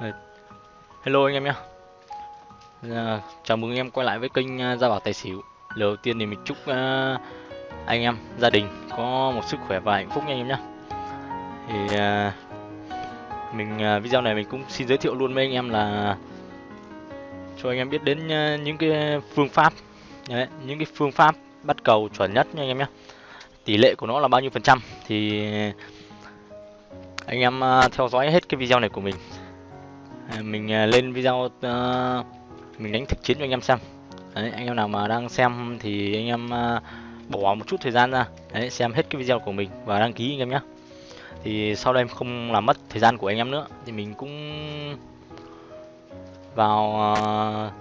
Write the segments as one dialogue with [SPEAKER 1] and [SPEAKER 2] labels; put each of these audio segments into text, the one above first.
[SPEAKER 1] Hello anh em nhé à, dạ, Chào mừng anh em quay lại với kênh à, Gia Bảo Tài Xỉu. Lời đầu tiên thì mình chúc à, anh em, gia đình có một sức khỏe và hạnh phúc nha anh em nhé Thì à, mình à, video này mình cũng xin giới thiệu luôn với anh em là Cho anh em biết đến à, những cái phương pháp. Đấy, Những cái phương pháp bắt cầu chuẩn nhất nha anh em nhé Tỷ lệ của nó là bao nhiêu phần trăm Thì anh em à, theo dõi hết cái video này của mình. À, mình à, lên video uh, mình đánh thực chiến cho anh em xem. Đấy, anh em nào mà đang xem thì anh em uh, bỏ một chút thời gian ra. Đấy, xem hết cái video của mình và đăng ký anh em nhé. Thì sau đây em không làm mất thời gian của anh em nữa thì mình cũng vào uh,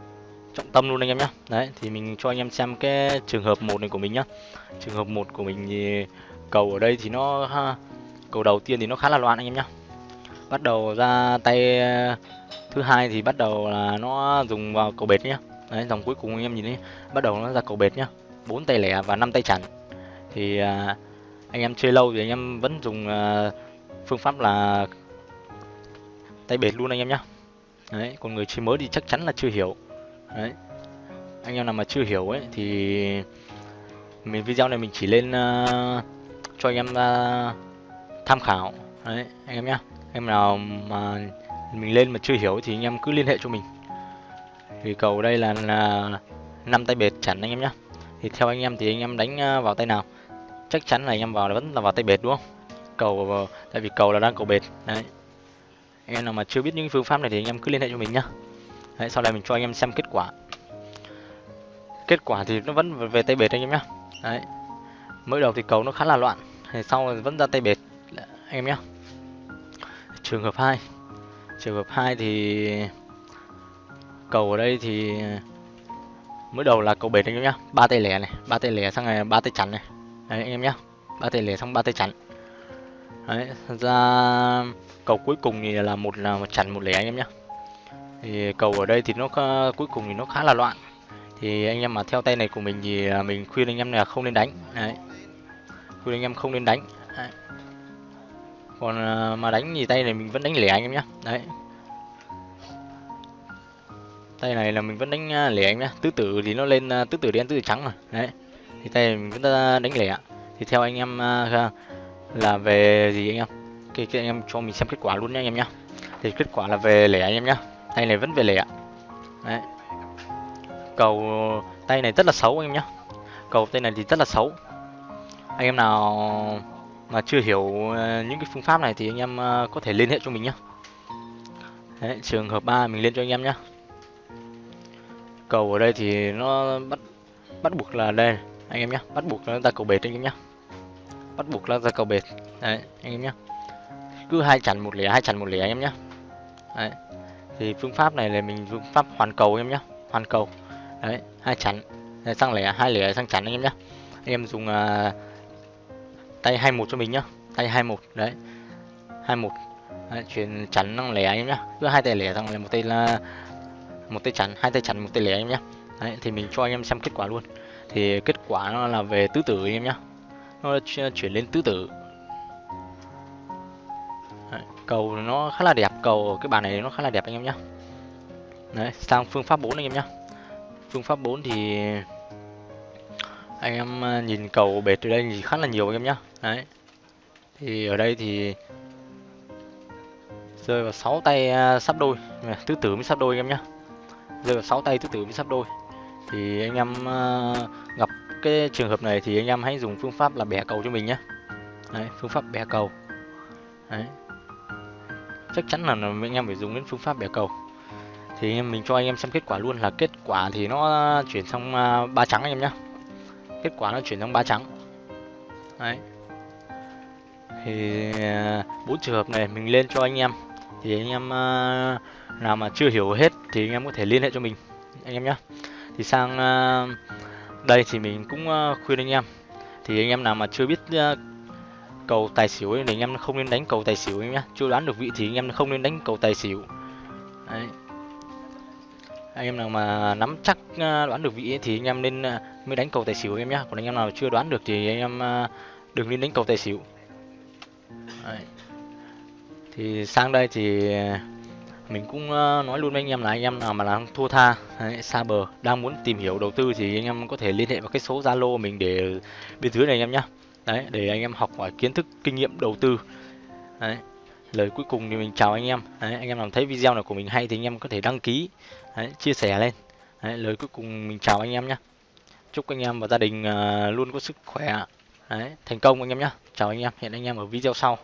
[SPEAKER 1] trọng tâm luôn anh em nhé. Đấy thì mình cho anh em xem cái trường hợp một này của mình nhá. Trường hợp một của mình thì cầu ở đây thì nó cầu đầu tiên thì nó khá là loạn anh em nhé bắt đầu ra tay ờ, thứ hai thì bắt đầu là nó dùng vào cầu bệt nhá. Đấy dòng cuối cùng anh em nhìn đi bắt đầu nó ra cầu bệt nhá. Bốn tay lẻ và năm tay chắn thì à, anh em chơi lâu thì anh em vẫn dùng à, phương pháp là tay bệt luôn anh em nhá. Đấy còn người chơi mới thì chắc chắn là chưa hiểu. Đấy anh em nào mà chưa hiểu ấy thì mình video này mình chỉ lên uh, cho anh em uh, tham khảo. Đấy anh em nhá em nào mà mình lên mà chưa hiểu thì anh em cứ liên hệ cho mình. Thì cầu đây là năm tay bệt chắn anh em nhé thì theo anh em thì anh em đánh à, vào tay nào? Chắc chắn là anh em vào là vẫn là vào tay bệt đúng không? Cầu ờ, tại vì cầu là đang cầu bệt. Đấy. Anh em nào mà chưa biết những phương pháp này thì anh em cứ liên hệ cho mình nhá. Đấy, sau này mình cho anh em xem kết quả. Kết quả thì nó vẫn về tay bệt anh em nhá. Đấy. Mới đầu thì cầu nó khá là loạn thì sau vẫn ra tay bệt anh em nhá trường hợp 2 trường hợp 2 thì cầu ở đây thì mới đầu là cầu bệt anh em nhá. Ba tay lẻ này, ba tay lẻ sang này, ba tay chắn này. Đấy, anh em nhá. Ba tay lẻ xong ba tay chắn. Đấy ra cầu cuối cùng thì là một là một chắn một lẻ anh em nhá. Thì cầu ở đây thì nó cuối cùng thì nó khá là loạn. Thì anh em mà theo tay này của mình thì mình khuyên anh em là không nên đánh. Đấy. Khuyên anh em không nên đánh. Đấy còn à, mà đánh gì tay này mình vẫn đánh lẻ anh em nhé đấy. Tay này là mình vẫn đánh à, lẻ anh nhé tứ tử thì nó lên à, tứ tử đen tứ tử trắng mà đấy. Thì tay này mình vẫn đánh lẻ. Thì theo anh em là về gì anh em? Cái, cái anh em cho mình xem kết quả luôn nha anh em nhá. Thì kết quả là về lẻ anh em nhá. Tay này vẫn về lẻ. Đấy. Cầu tay này rất là xấu anh em nhá. Cầu tay này thì rất là xấu. Anh em nào mà chưa hiểu ờ, những cái phương pháp này thì anh em ờ, có thể liên hệ cho mình nhé Đấy, trường hợp 3 mình lên cho anh em nhé cầu ở đây thì nó bắt bắt buộc là đây anh em nhé bắt buộc nó ra cầu bệt anh em nhé bắt buộc là ra cầu bệt. Đấy anh em nhé cứ hai chặn một lẻ hai chặn một lẻ anh em nhé đấy thì phương pháp này là mình phương pháp hoàn cầu anh em nhé hoàn cầu. Đấy hai chặn sang lẻ hai lẻ sang chặn anh em nhé anh em dùng uh, tay 21 cho mình nhá. Tay 21 đấy. 21 đấy, chuyển chắn năng lẻ em nhá. Cứ hai tay lẻ thằng là một tay là một tay chắn hai tay chắn một tay lẻ em nhá. Đấy, thì mình cho anh em xem kết quả luôn. Thì kết quả nó là về tứ tử anh em nhá. Nó chuyển lên tứ tử. Đấy, cầu nó khá là đẹp cầu cái bàn này nó khá là đẹp anh em nhá. Đấy sang phương pháp 4 anh em nhá. Phương pháp 4 thì anh em ờ, nhìn cầu bệt từ đây thì khá là nhiều anh em nhá. Đấy. Thì ở đây thì rơi vào 6 tay ờ, sắp đôi. Ờ, tứ tử mới sắp đôi anh em nhá. Rơi vào 6 tay tứ tử mới sắp đôi. Thì anh em gặp cái trường hợp này thì anh em hãy dùng phương pháp là bẻ cầu cho mình nhé đấy, phương pháp bẻ cầu. Đấy. Chắc chắn là anh em phải dùng đến phương pháp bẻ cầu. Thì mình cho anh em xem kết quả luôn là kết quả thì nó chuyển sang ba trắng anh em nhé kết quả nó chuyển sang ba trắng. Đấy. Thì à, bốn trường hợp này mình lên cho anh em. Thì anh em à, nào mà chưa hiểu hết thì anh em có thể liên hệ cho mình anh em nhé thì sang à, đây thì mình cũng khuyên anh em. Thì anh em nào mà chưa biết cầu tài xỉu ấy, thì anh em không nên đánh cầu tài xỉu anh nhé chưa đoán được vị thì anh em không nên đánh cầu tài xỉu. Đấy anh em nào mà nắm chắc ờ, đoán được vị ấy, thì anh em nên ờ, mới đánh cầu tài xỉu anh em nhé còn anh em nào chưa đoán được thì anh em ờ, đừng nên đánh cầu tài xỉu. Đấy. thì sang đây thì mình cũng nói luôn với anh em là anh em nào mà đang thua tha đấy, xa bờ đang muốn tìm hiểu đầu tư thì anh em có thể liên hệ vào cái số zalo mình để bên dưới này anh em nhé đấy để anh em học hỏi kiến thức kinh nghiệm đầu tư. Đấy lời cuối cùng thì mình chào anh em. Đấy, anh em nào thấy video này của mình hay thì anh em có thể đăng ký đấy, chia sẻ lên. Đấy, lời cuối cùng mình chào anh em nhé chúc anh em và gia đình uh, luôn có sức khỏe đấy, thành công anh em nhé chào anh em hẹn anh em ở video sau.